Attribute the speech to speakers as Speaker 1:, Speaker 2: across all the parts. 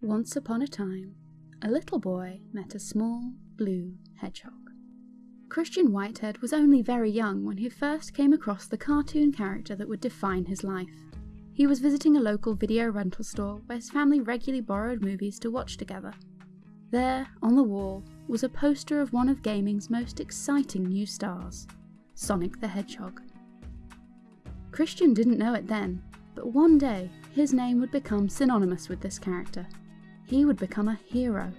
Speaker 1: Once upon a time, a little boy met a small, blue hedgehog. Christian Whitehead was only very young when he first came across the cartoon character that would define his life. He was visiting a local video rental store where his family regularly borrowed movies to watch together. There, on the wall, was a poster of one of gaming's most exciting new stars, Sonic the Hedgehog. Christian didn't know it then, but one day his name would become synonymous with this character. He would become a hero.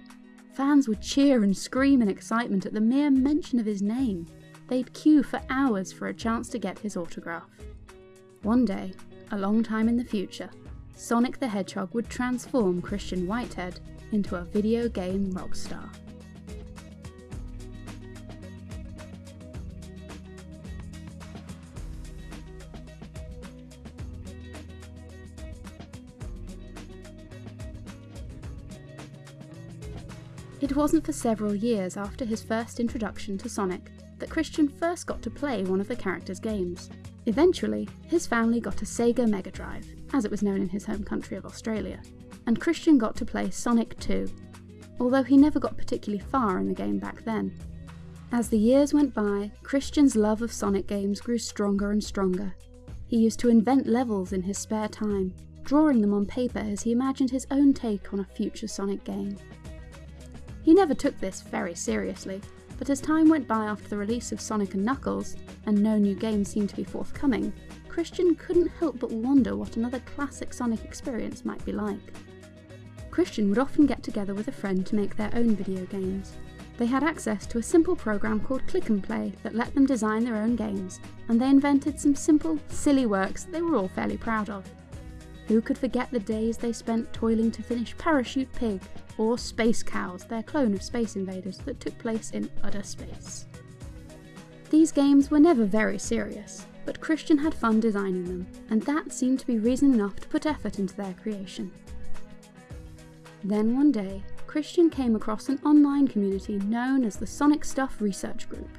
Speaker 1: Fans would cheer and scream in excitement at the mere mention of his name. They'd queue for hours for a chance to get his autograph. One day, a long time in the future, Sonic the Hedgehog would transform Christian Whitehead into a video game rock star. Wasn't for several years after his first introduction to Sonic that Christian first got to play one of the character's games. Eventually, his family got a Sega Mega Drive, as it was known in his home country of Australia, and Christian got to play Sonic 2, although he never got particularly far in the game back then. As the years went by, Christian's love of Sonic games grew stronger and stronger. He used to invent levels in his spare time, drawing them on paper as he imagined his own take on a future Sonic game. He never took this very seriously, but as time went by after the release of Sonic and Knuckles, and no new games seemed to be forthcoming, Christian couldn't help but wonder what another classic Sonic experience might be like. Christian would often get together with a friend to make their own video games. They had access to a simple program called Klik and Play that let them design their own games, and they invented some simple, silly works they were all fairly proud of. Who could forget the days they spent toiling to finish Parachute Pig or Space Cows, their clone of Space Invaders that took place in utter space? These games were never very serious, but Christian had fun designing them, and that seemed to be reason enough to put effort into their creation. Then one day, Christian came across an online community known as the Sonic Stuff Research Group.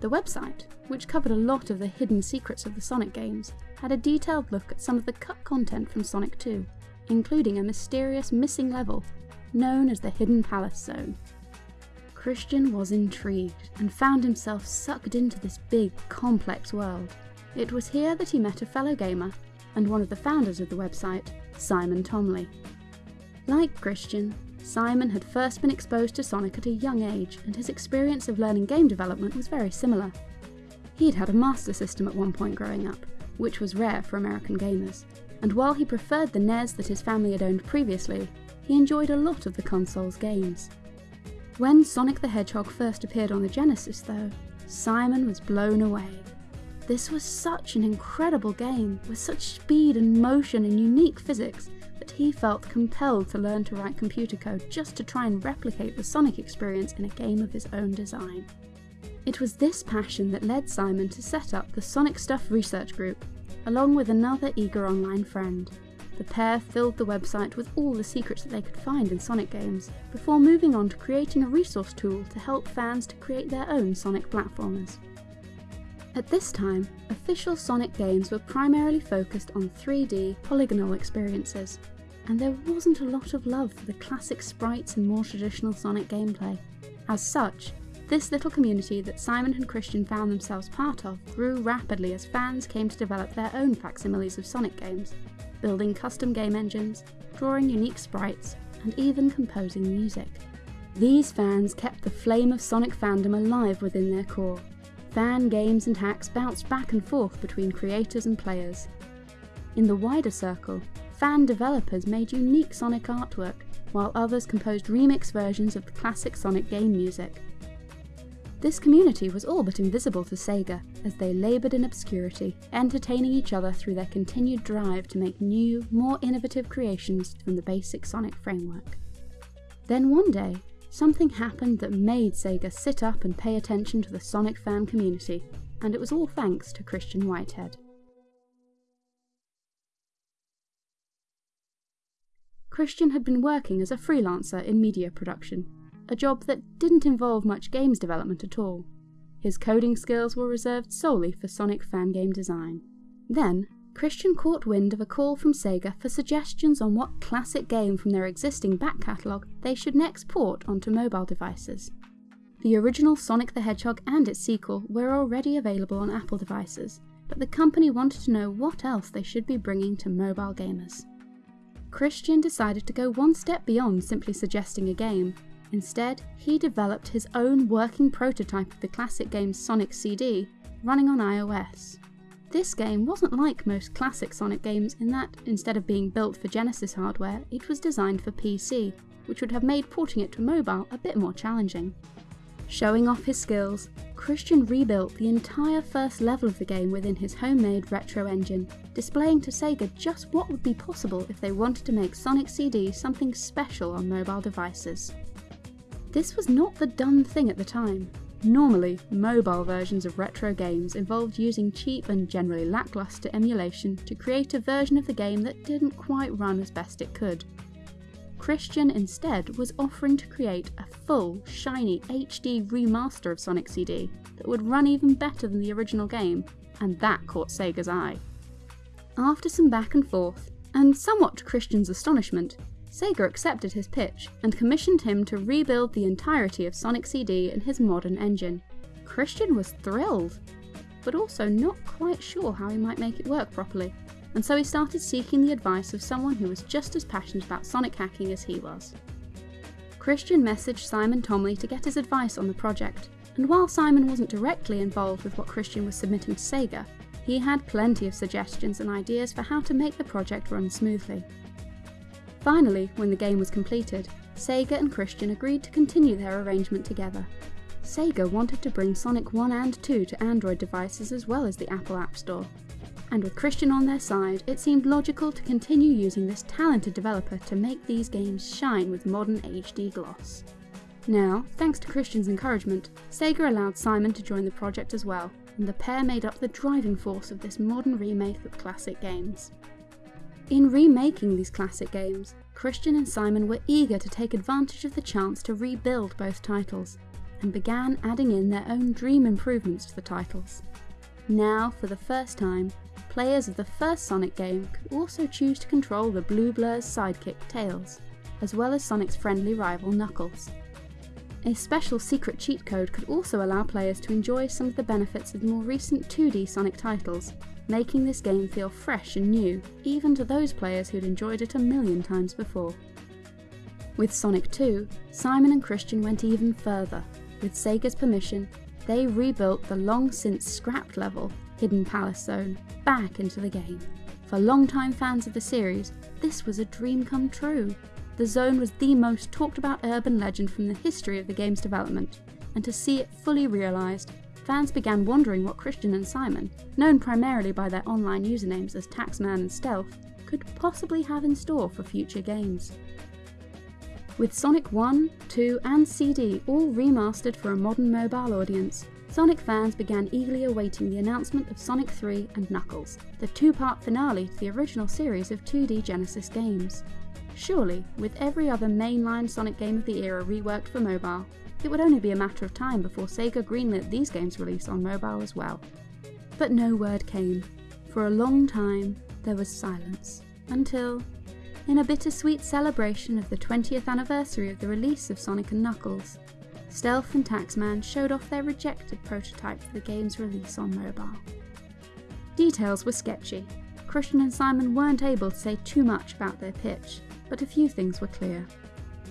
Speaker 1: The website, which covered a lot of the hidden secrets of the Sonic games, had a detailed look at some of the cut content from Sonic 2, including a mysterious missing level known as the Hidden Palace Zone. Christian was intrigued and found himself sucked into this big, complex world. It was here that he met a fellow gamer and one of the founders of the website, Simon Thomley. Like Christian, Simon had first been exposed to Sonic at a young age, and his experience of learning game development was very similar. He'd had a Master System at one point growing up, which was rare for American gamers, and while he preferred the NES that his family had owned previously, he enjoyed a lot of the console's games. When Sonic the Hedgehog first appeared on the Genesis, though, Simon was blown away. This was such an incredible game, with such speed and motion and unique physics, that he felt compelled to learn to write computer code just to try and replicate the Sonic experience in a game of his own design. It was this passion that led Simon to set up the Sonic Stuff Research Group, along with another eager online friend. The pair filled the website with all the secrets that they could find in Sonic games, before moving on to creating a resource tool to help fans to create their own Sonic platformers. At this time, official Sonic games were primarily focused on 3D polygonal experiences, and there wasn't a lot of love for the classic sprites and more traditional Sonic gameplay. As such, this little community that Simon and Christian found themselves part of grew rapidly as fans came to develop their own facsimiles of Sonic games, building custom game engines, drawing unique sprites, and even composing music. These fans kept the flame of Sonic fandom alive within their core. Fan games and hacks bounced back and forth between creators and players. In the wider circle, fan developers made unique Sonic artwork, while others composed remix versions of the classic Sonic game music. This community was all but invisible to Sega, as they laboured in obscurity, entertaining each other through their continued drive to make new, more innovative creations from the basic Sonic framework. Then one day, something happened that made Sega sit up and pay attention to the Sonic fan community, and it was all thanks to Christian Whitehead. Christian had been working as a freelancer in media production, a job that didn't involve much games development at all. His coding skills were reserved solely for Sonic fan game design. Then, Christian caught wind of a call from Sega for suggestions on what classic game from their existing back catalogue they should next port onto mobile devices. The original Sonic the Hedgehog and its sequel were already available on Apple devices, but the company wanted to know what else they should be bringing to mobile gamers. Christian decided to go one step beyond simply suggesting a game. Instead, he developed his own working prototype of the classic game Sonic CD running on iOS. This game wasn't like most classic Sonic games in that, instead of being built for Genesis hardware, it was designed for PC, which would have made porting it to mobile a bit more challenging. Showing off his skills, Christian rebuilt the entire first level of the game within his homemade retro engine, displaying to Sega just what would be possible if they wanted to make Sonic CD something special on mobile devices. This was not the done thing at the time. Normally, mobile versions of retro games involved using cheap and generally lackluster emulation to create a version of the game that didn't quite run as best it could. Christian instead was offering to create a full, shiny HD remaster of Sonic CD that would run even better than the original game, and that caught Sega's eye. After some back and forth, and somewhat to Christian's astonishment, Sega accepted his pitch and commissioned him to rebuild the entirety of Sonic CD in his modern engine. Christian was thrilled, but also not quite sure how he might make it work properly and so he started seeking the advice of someone who was just as passionate about sonic hacking as he was. Christian messaged Simon Thomley to get his advice on the project, and while Simon wasn't directly involved with what Christian was submitting to Sega, he had plenty of suggestions and ideas for how to make the project run smoothly. Finally, when the game was completed, Sega and Christian agreed to continue their arrangement together. Sega wanted to bring Sonic 1 and 2 to Android devices as well as the Apple App Store, and with Christian on their side, it seemed logical to continue using this talented developer to make these games shine with modern HD gloss. Now, thanks to Christian's encouragement, Sega allowed Simon to join the project as well, and the pair made up the driving force of this modern remake of classic games. In remaking these classic games, Christian and Simon were eager to take advantage of the chance to rebuild both titles, and began adding in their own dream improvements to the titles. Now, for the first time, players of the first Sonic game could also choose to control the Blue Blur's sidekick Tails, as well as Sonic's friendly rival Knuckles. A special secret cheat code could also allow players to enjoy some of the benefits of more recent 2D Sonic titles, making this game feel fresh and new, even to those players who'd enjoyed it a million times before. With Sonic 2, Simon and Christian went even further. With Sega's permission, they rebuilt the long since scrapped level Hidden Palace Zone back into the game. For long-time fans of the series, this was a dream come true. The zone was the most talked about urban legend from the history of the game's development, and to see it fully realised, fans began wondering what Christian and Simon, known primarily by their online usernames as Taxman and Stealth, could possibly have in store for future games. With Sonic 1, 2 and CD all remastered for a modern mobile audience, Sonic fans began eagerly awaiting the announcement of Sonic 3 and Knuckles, the two-part finale to the original series of 2D Genesis games. Surely, with every other mainline Sonic game of the era reworked for mobile, it would only be a matter of time before Sega greenlit these games' release on mobile as well. But no word came. For a long time, there was silence. Until, in a bittersweet celebration of the 20th anniversary of the release of Sonic Knuckles, Stealth and Taxman showed off their rejected prototype for the game's release on mobile. Details were sketchy. Christian and Simon weren't able to say too much about their pitch, but a few things were clear.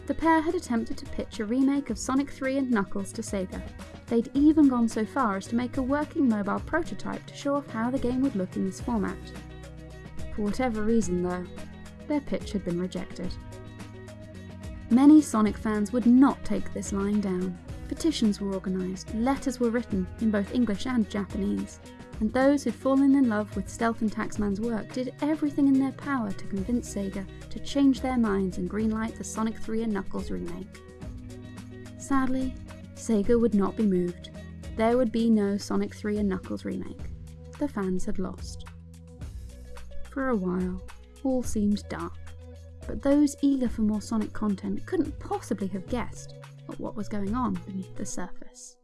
Speaker 1: The pair had attempted to pitch a remake of Sonic 3 and Knuckles to Sega. They'd even gone so far as to make a working mobile prototype to show off how the game would look in this format. For whatever reason though, their pitch had been rejected. Many Sonic fans would not take this lying down. Petitions were organised, letters were written in both English and Japanese, and those who'd fallen in love with Stealth and Taxman's work did everything in their power to convince Sega to change their minds and greenlight the Sonic 3 and Knuckles remake. Sadly, Sega would not be moved. There would be no Sonic 3 and Knuckles remake. The fans had lost. For a while, all seemed dark but those eager for more Sonic content couldn't possibly have guessed at what was going on beneath the surface.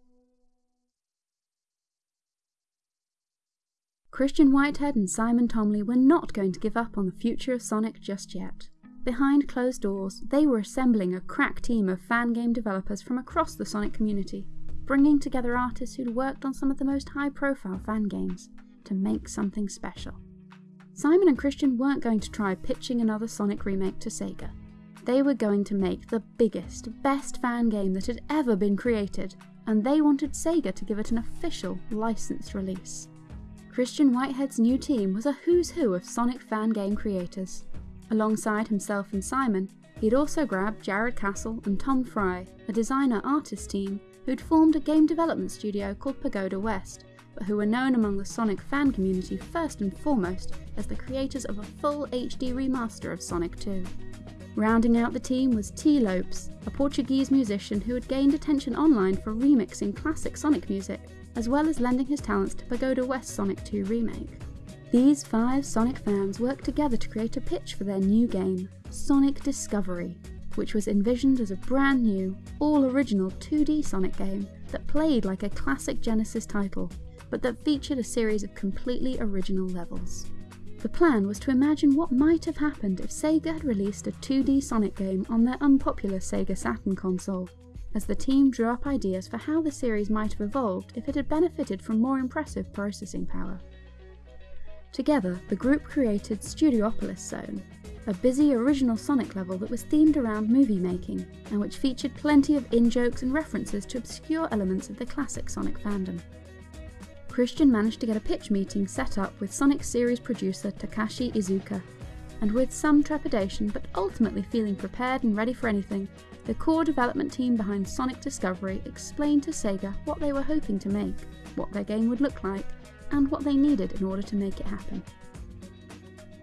Speaker 1: Christian Whitehead and Simon Thomley were not going to give up on the future of Sonic just yet. Behind closed doors, they were assembling a crack team of fan game developers from across the Sonic community, bringing together artists who'd worked on some of the most high profile fan games to make something special. Simon and Christian weren't going to try pitching another Sonic remake to Sega. They were going to make the biggest, best fan game that had ever been created, and they wanted Sega to give it an official, licensed release. Christian Whitehead's new team was a who's who of Sonic fan game creators, Alongside himself and Simon, he'd also grabbed Jared Kasl and Tom Fry, a designer artist team who'd formed a game development studio called Pagoda West, but who were known among the Sonic fan community first and foremost as the creators of a full HD remaster of Sonic 2. Rounding out the team was Tee Lopes, a Portuguese musician who had gained attention online for remixing classic Sonic music, as well as lending his talents to Pagoda West Sonic 2 remake. These five Sonic fans worked together to create a pitch for their new game, Sonic Discovery, which was envisioned as a brand new, all original 2D Sonic game that played like a classic Genesis title, but that featured a series of completely original levels. The plan was to imagine what might have happened if Sega had released a 2D Sonic game on their unpopular Sega Saturn console, as the team drew up ideas for how the series might have evolved if it had benefited from more impressive processing power. Together, the group created Studiopolis Zone, a busy original Sonic level that was themed around movie making, and which featured plenty of in-jokes and references to obscure elements of the classic Sonic fandom. Christian managed to get a pitch meeting set up with Sonic series producer Takashi Iizuka, and with some trepidation but ultimately feeling prepared and ready for anything, the core development team behind Sonic Discovery explained to Sega what they were hoping to make, what their game would look like, and what they needed in order to make it happen.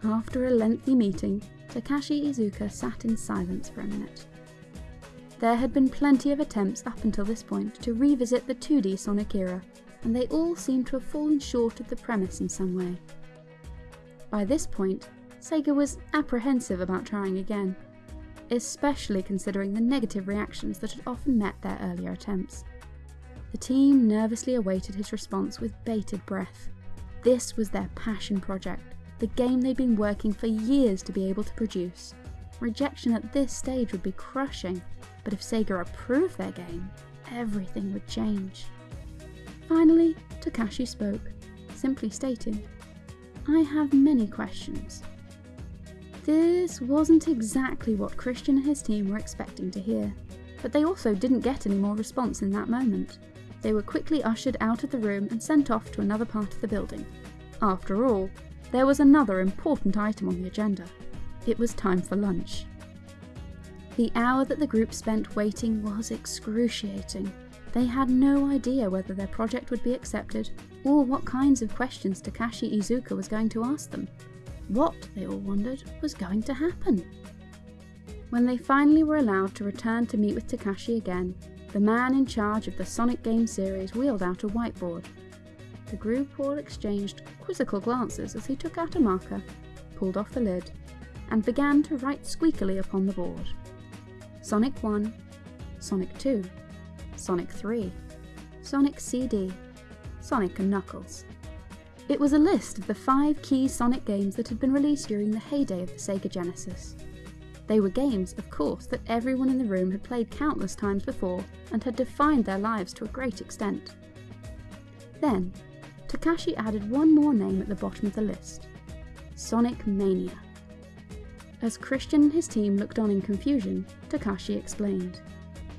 Speaker 1: After a lengthy meeting, Takashi Iizuka sat in silence for a minute. There had been plenty of attempts up until this point to revisit the 2D Sonic era, and they all seemed to have fallen short of the premise in some way. By this point, Sega was apprehensive about trying again, especially considering the negative reactions that had often met their earlier attempts. The team nervously awaited his response with bated breath. This was their passion project, the game they'd been working for years to be able to produce. Rejection at this stage would be crushing, but if Sega approved their game, everything would change. Finally, Takashi spoke, simply stating, I have many questions. This wasn't exactly what Christian and his team were expecting to hear, but they also didn't get any more response in that moment. They were quickly ushered out of the room and sent off to another part of the building. After all, there was another important item on the agenda. It was time for lunch. The hour that the group spent waiting was excruciating. They had no idea whether their project would be accepted, or what kinds of questions Takashi Iizuka was going to ask them. What, they all wondered, was going to happen? When they finally were allowed to return to meet with Takashi again, the man in charge of the Sonic game series wheeled out a whiteboard. The group all exchanged quizzical glances as he took out a marker, pulled off the lid, and began to write squeakily upon the board. Sonic 1, Sonic 2, Sonic 3, Sonic CD, Sonic and Knuckles. It was a list of the five key Sonic games that had been released during the heyday of the Sega Genesis. They were games, of course, that everyone in the room had played countless times before and had defined their lives to a great extent. Then, Takashi added one more name at the bottom of the list Sonic Mania. As Christian and his team looked on in confusion, Takashi explained.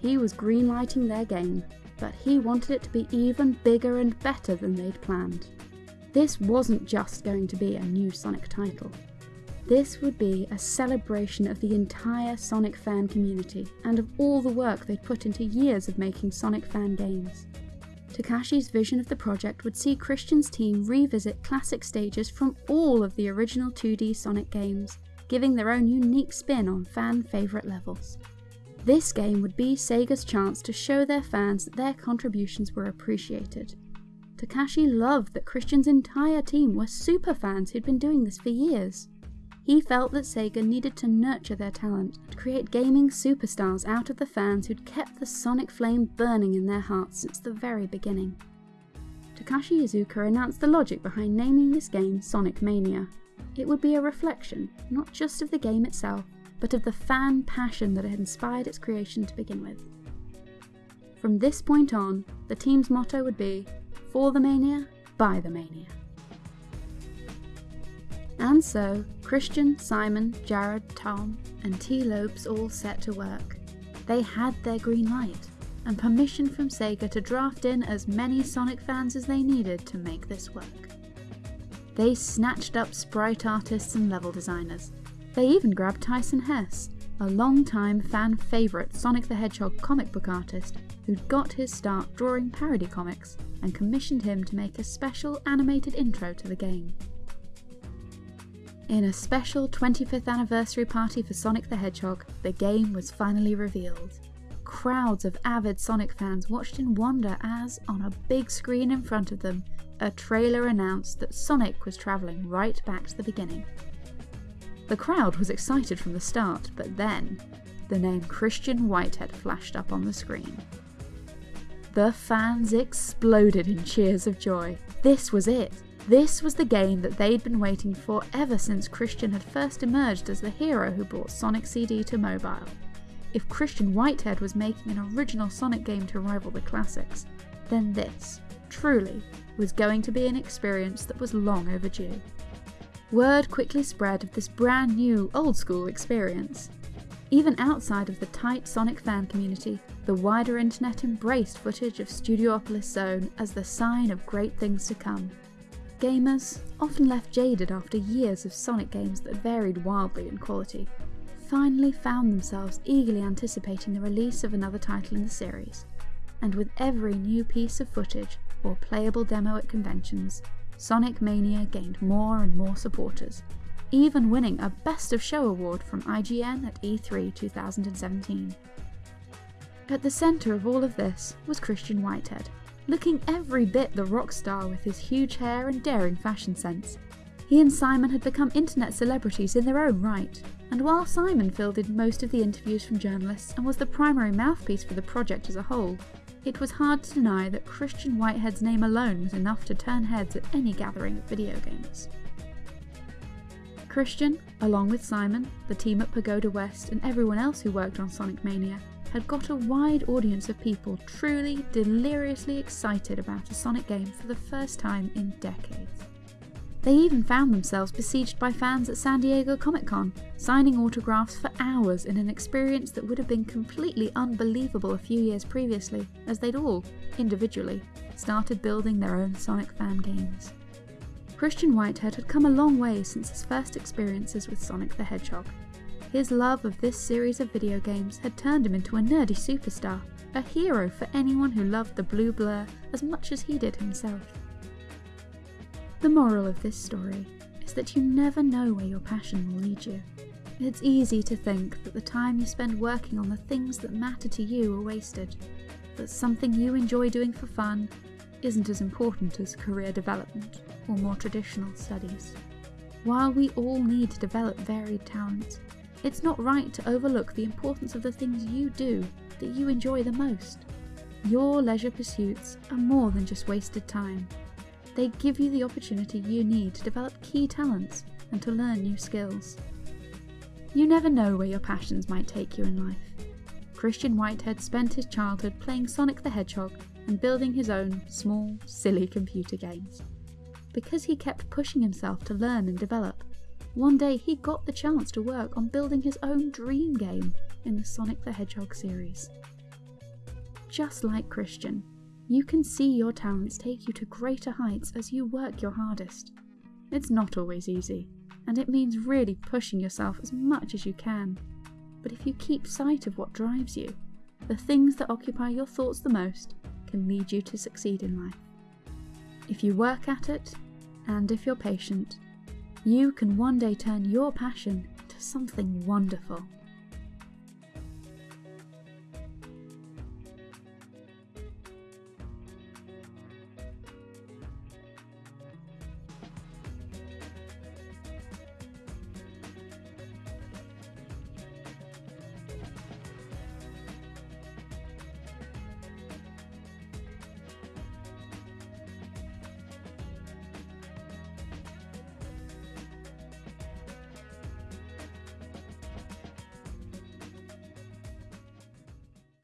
Speaker 1: He was greenlighting their game, but he wanted it to be even bigger and better than they'd planned. This wasn't just going to be a new Sonic title. This would be a celebration of the entire Sonic fan community and of all the work they'd put into years of making Sonic fan games. Takashi's vision of the project would see Christian's team revisit classic stages from all of the original 2D Sonic games, giving their own unique spin on fan favourite levels. This game would be Sega's chance to show their fans that their contributions were appreciated. Takashi loved that Christian's entire team were super fans who'd been doing this for years. He felt that Sega needed to nurture their talent, to create gaming superstars out of the fans who'd kept the Sonic flame burning in their hearts since the very beginning. Takashi Iizuka announced the logic behind naming this game Sonic Mania. It would be a reflection, not just of the game itself, but of the fan passion that had inspired its creation to begin with. From this point on, the team's motto would be, for the mania, by the mania. And so, Christian, Simon, Jared, Tom, and Tee Lopes all set to work. They had their green light, and permission from Sega to draft in as many Sonic fans as they needed to make this work. They snatched up sprite artists and level designers. They even grabbed Tyson Hesse, a long-time fan favourite Sonic the Hedgehog comic book artist who'd got his start drawing parody comics and commissioned him to make a special animated intro to the game. In a special 25th anniversary party for Sonic the Hedgehog, the game was finally revealed. Crowds of avid Sonic fans watched in wonder as, on a big screen in front of them, a trailer announced that Sonic was travelling right back to the beginning. The crowd was excited from the start, but then, the name Christian Whitehead flashed up on the screen. The fans exploded in cheers of joy. This was it! This was the game that they'd been waiting for ever since Christian had first emerged as the hero who brought Sonic CD to mobile. If Christian Whitehead was making an original Sonic game to rival the classics, then this, truly, was going to be an experience that was long overdue. Word quickly spread of this brand new, old school experience. Even outside of the tight Sonic fan community, the wider internet embraced footage of Studiopolis Zone as the sign of great things to come. Gamers, often left jaded after years of Sonic games that varied wildly in quality, finally found themselves eagerly anticipating the release of another title in the series. And with every new piece of footage, or playable demo at conventions, Sonic Mania gained more and more supporters, even winning a Best of Show award from IGN at E3 2017. At the centre of all of this was Christian Whitehead, looking every bit the rock star with his huge hair and daring fashion sense. He and Simon had become internet celebrities in their own right, and while Simon filled in most of the interviews from journalists and was the primary mouthpiece for the project as a whole, it was hard to deny that Christian Whitehead's name alone was enough to turn heads at any gathering of video games. Christian, along with Simon, the team at Pagoda West, and everyone else who worked on Sonic Mania, had got a wide audience of people truly deliriously excited about a Sonic game for the first time in decades. They even found themselves besieged by fans at San Diego Comic Con, signing autographs for hours in an experience that would have been completely unbelievable a few years previously, as they'd all, individually, started building their own Sonic fan games. Christian Whitehead had come a long way since his first experiences with Sonic the Hedgehog. His love of this series of video games had turned him into a nerdy superstar, a hero for anyone who loved the blue blur as much as he did himself. The moral of this story is that you never know where your passion will lead you. It's easy to think that the time you spend working on the things that matter to you are wasted, that something you enjoy doing for fun isn't as important as career development or more traditional studies. While we all need to develop varied talents, it's not right to overlook the importance of the things you do that you enjoy the most. Your leisure pursuits are more than just wasted time. They give you the opportunity you need to develop key talents and to learn new skills. You never know where your passions might take you in life. Christian Whitehead spent his childhood playing Sonic the Hedgehog and building his own small, silly computer games. Because he kept pushing himself to learn and develop, one day he got the chance to work on building his own dream game in the Sonic the Hedgehog series. Just like Christian, you can see your talents take you to greater heights as you work your hardest. It's not always easy, and it means really pushing yourself as much as you can. But if you keep sight of what drives you, the things that occupy your thoughts the most can lead you to succeed in life. If you work at it, and if you're patient, you can one day turn your passion to something wonderful.